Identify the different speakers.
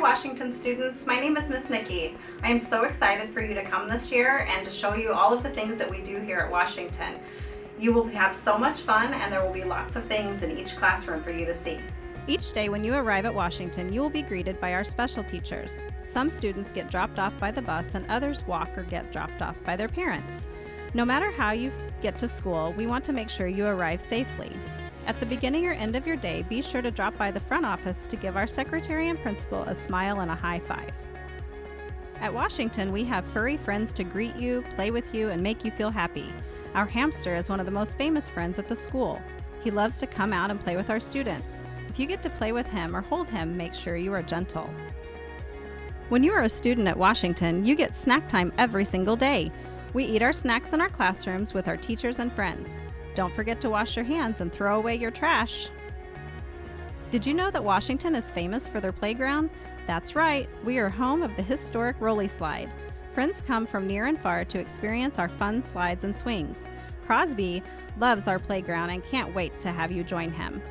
Speaker 1: Washington students, my name is Miss Nikki. I am so excited for you to come this year and to show you all of the things that we do here at Washington. You will have so much fun and there will be lots of things in each classroom for you to see.
Speaker 2: Each day when you arrive at Washington, you will be greeted by our special teachers. Some students get dropped off by the bus and others walk or get dropped off by their parents. No matter how you get to school, we want to make sure you arrive safely. At the beginning or end of your day, be sure to drop by the front office to give our secretary and principal a smile and a high five. At Washington, we have furry friends to greet you, play with you, and make you feel happy. Our hamster is one of the most famous friends at the school. He loves to come out and play with our students. If you get to play with him or hold him, make sure you are gentle. When you are a student at Washington, you get snack time every single day. We eat our snacks in our classrooms with our teachers and friends. Don't forget to wash your hands and throw away your trash. Did you know that Washington is famous for their playground? That's right, we are home of the historic Rolly Slide. Friends come from near and far to experience our fun slides and swings. Crosby loves our playground and can't wait to have you join him.